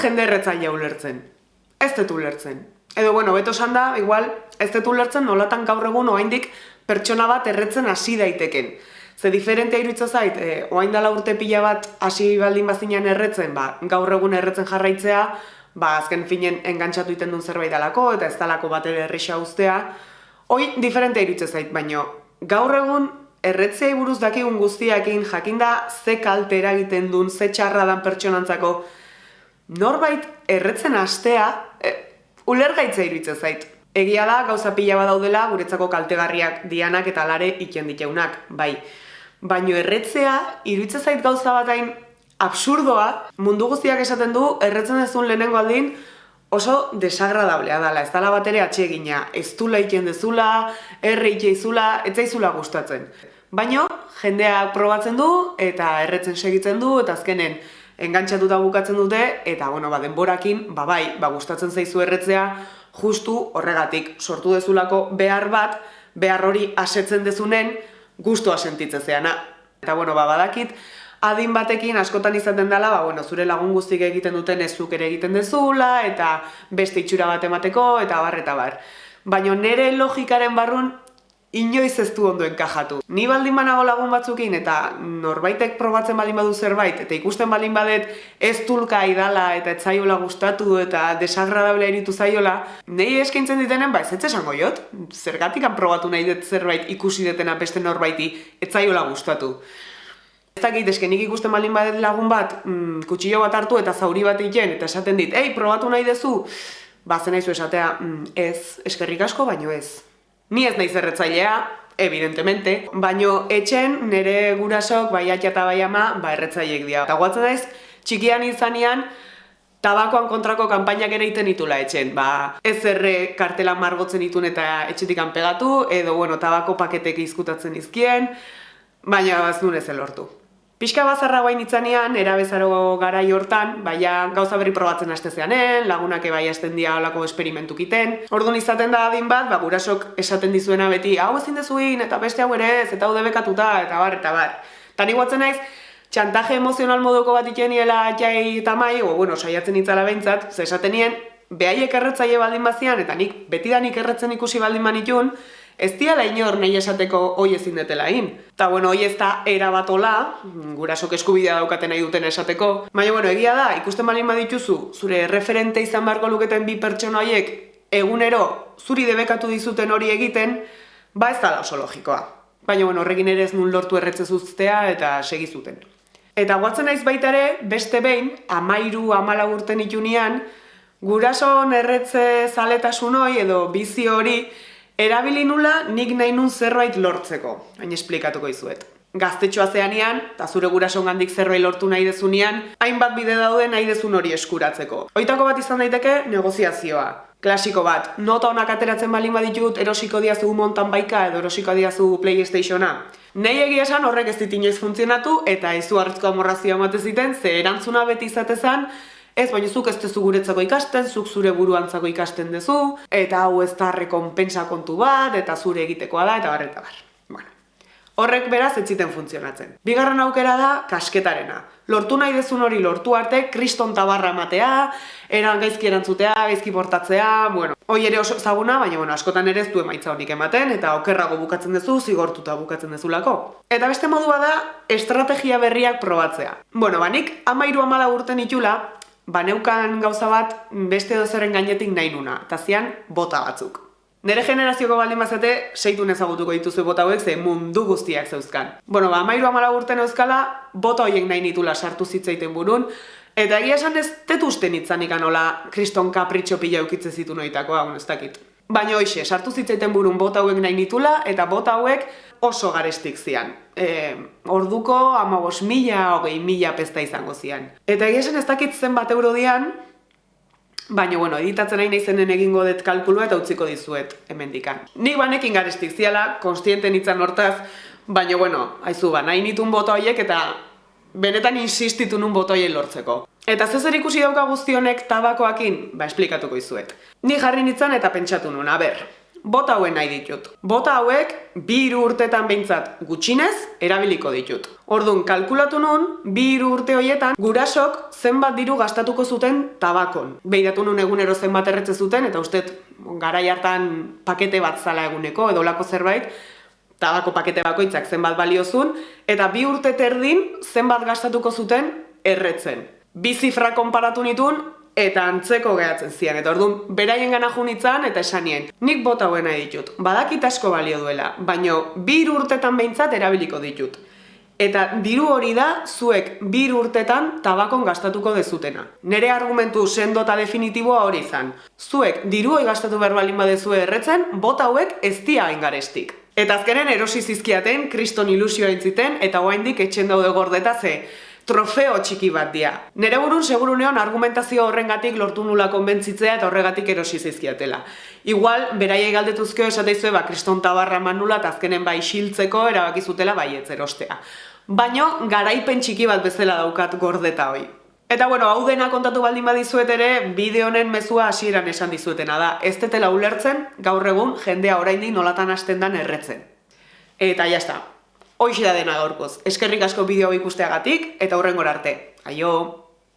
jende erretzailea ulertzen. Ez dut ulertzen. Edo, bueno, beto esan da, igual, ez dut ulertzen nolatan gaur egun oaindik pertsona bat erretzen hasi daiteken. Ze diferentea iruditza zait, e, oain dela urte pila bat hasi baldin bazinean erretzen, ba, gaur egun erretzen jarraitzea, ba, azken finen engantzatu iten duen zerbait dalako, eta ez dalako bat ere erresa ustea. Hoi, diferentea iruditza zait, baino, gaur egun erretzea buruz dakigun guztiakin, jakinda ze kalte eragiten duen, ze txarra dan pertsonantzako, norbait erretzen astea, e, ulergaitza iruditza zait. Egia da, gauza pila bat daudela, guretzako kaltegarriak dianak eta lare iken diteunak, bai. Baino erretzea, iruditza zait gauza bat hain absurdoa, mundu guztiak esaten du, erretzen dezun lehenengo aldin, oso desagradablea dela, ez dala bat ere atxegina, ez du laiken dezula, erre ikeizula, ez zaizula gustatzen. Baino, jendeak probatzen du, eta erretzen segitzen du, eta azkenen, engantzatuta bukatzen dute, eta, bueno, ba, denborakin, ba, bai, ba, gustatzen zaizu erretzea, justu horregatik sortu dezulako behar bat, behar hori asetzen dezunen, gustua sentitzen zeana. Eta, bueno, ba, badakit, adin batekin askotan izaten dela, ba, bueno, zure lagun guztik egiten duten ezuk ere egiten dezula, eta beste itxura bat emateko, eta bar, eta bar. Baina nire logikaren barrun inoiz ez du ondo enkajatu. Ni baldin banago lagun batzukin eta norbaitek probatzen baldin badu zerbait eta ikusten baldin badet ez tulka idala eta etzaiola gustatu eta desagradable eritu zaiola, nei eskaintzen ditenen ba ez esango jot, zergatik probatu nahi dut zerbait ikusi detena beste norbaiti etzaiola gustatu. Ez dakit, eske nik ikusten baldin badet lagun bat, mm, kutsillo bat hartu eta zauri bat egiten eta esaten dit, ei, probatu nahi dezu, ba, zen esatea, mm, ez, eskerrik asko, baino ez. Ni ez naiz erretzailea, evidentemente, baino etxen nire gurasok bai eta bai ama ba erretzaileek dira. Eta guatzen daiz, txikian izanean, tabakoan kontrako kanpainak ere iten itula etxen. Ba, ez erre kartela margotzen itun eta etxetik pegatu, edo bueno, tabako paketek izkutatzen izkien, baina ez nuen ez elortu. Pixka bazarra guain itzanean, erabezaro gara hortan, baina gauza berri probatzen haste zeanen, lagunak ebai hasten dia olako esperimentuk iten. Orduan izaten da adin bat, ba, gurasok esaten dizuena beti, hau ezin dezuin, eta beste hau ere ez, eta hau debekatuta, eta bar, eta bar. Tani guatzen naiz, txantaje emozional moduko bat ikeniela jai eta mai, o, bueno, saiatzen itzala behintzat, ze esaten nien, behaiek erretzaile baldin bazian, eta nik betidanik erretzen ikusi baldin manitun, ez diala inor nahi esateko hoi ezin detela hin. Ta bueno, hoi ez da erabatola, gurasok eskubidea daukaten nahi duten esateko. Baina bueno, egia da, ikusten balin badituzu, zure referente izan beharko luketen bi pertsona horiek egunero zuri debekatu dizuten hori egiten, ba ez dala oso logikoa. Baina bueno, horrekin ere ez nun lortu erretze zuztea eta segi zuten. Eta guatzen naiz baita ere, beste behin, amairu amala urten itunean, gurason erretze zaletasun hori edo bizi hori Erabili nula nik nahi nun zerbait lortzeko, hain esplikatuko izuet. Gaztetxoa zeanean, eta zure gurason gandik zerbait lortu nahi dezunean, hainbat bide daude nahi dezun hori eskuratzeko. Oitako bat izan daiteke, negoziazioa. Klasiko bat, nota honak ateratzen balin baditut erosiko diazu montan baika edo erosiko diazu Playstationa. Nei egia esan horrek ez dit inoiz funtzionatu eta izu hartzko amorrazioa ziten, ze erantzuna beti izatezan, Ez, baina zuk ez dezu guretzako ikasten, zuk zure buruantzako ikasten dezu, eta hau ez da rekompensa kontu bat, eta zure egitekoa da, eta bar, eta bar. Bueno, horrek beraz ez ziten funtzionatzen. Bigarren aukera da, kasketarena. Lortu nahi dezun hori lortu arte, kriston tabarra ematea, eran gaizki erantzutea, gaizki portatzea, bueno, hoi ere oso zaguna, baina bueno, askotan ere ez du emaitza honik ematen, eta okerrago bukatzen dezu, zigortuta bukatzen dezulako. Eta beste modua da, estrategia berriak probatzea. Bueno, banik, amairu amala urten itula, baneukan gauza bat beste dozeren gainetik nahi nuna, eta zian bota batzuk. Nere generazioko baldin bazate, seitu ezagutuko dituzu bota hauek, ze mundu guztiak zeuzkan. Bueno, ba, mairu amala urten euskala, bota horiek nahi nitula sartu zitzaiten burun, eta egia esan ez tetuzten itzanik anola kriston kapritxo pila eukitze zitu noitako, ez dakit. Baina hoxe, sartu zitzaiten burun bota hauek nahi nitula, eta bota hauek oso garestik zian. E, orduko amabos mila, hogei mila pesta izango zian. Eta egia ez dakit zen bat euro dian, baina bueno, editatzen nahi naizenen egingo dut kalkulua eta utziko dizuet hemendikan. Nik banekin garestik ziala, konstienten itzan hortaz, baina bueno, haizu ba, nahi nitun boto horiek eta benetan insistitu nun boto lortzeko. Eta zezer ikusi dauka guztionek tabakoakin, ba, esplikatuko izuet. Ni jarri nintzen eta pentsatu nun, aber, bota hauen nahi ditut. Bota hauek bi hiru urtetan behintzat gutxinez erabiliko ditut. Orduan, kalkulatu nun, bi hiru urte hoietan gurasok zenbat diru gastatuko zuten tabakon. Behiratu nun egunero zenbat erretze zuten, eta ustet garai hartan pakete bat zala eguneko, edo lako zerbait, tabako pakete bakoitzak zenbat baliozun, eta bi urte terdin zenbat gastatuko zuten erretzen. Bi zifra konparatu nitun, eta antzeko gehatzen zian. Eta orduan, beraien gana junitzan eta esanien. Nik bota huena ditut, badakit asko balio duela, baino bi urtetan behintzat erabiliko ditut. Eta diru hori da zuek bir urtetan tabakon gastatuko dezutena. Nere argumentu sendo eta definitiboa hori izan. Zuek diru hori gastatu behar balin badezue erretzen, bota hauek ez dia garestik. Eta azkenen erosi zizkiaten, kriston ilusioa intziten, eta oaindik etxen daude gordeta ze trofeo txiki bat dia. Nere burun segurunean argumentazio horrengatik lortu nula konbentzitzea eta horregatik erosi zizkiatela. Igual, beraiei galdetuzkeo esateizue, ba, kriston tabarra eman nula, eta azkenen bai xiltzeko erabakizutela bai erostea. Baino, garaipen txiki bat bezala daukat gordeta hoi. Eta bueno, hau dena kontatu baldin badizuet ere, bideo honen mezua hasieran esan dizuetena da. Ez tetela ulertzen, gaur egun, jendea oraindik nolatan hasten dan erretzen. Eta jazta, Hoxe da dena gaurkoz. Eskerrik asko bideo ikusteagatik eta hurrengora arte. Aio!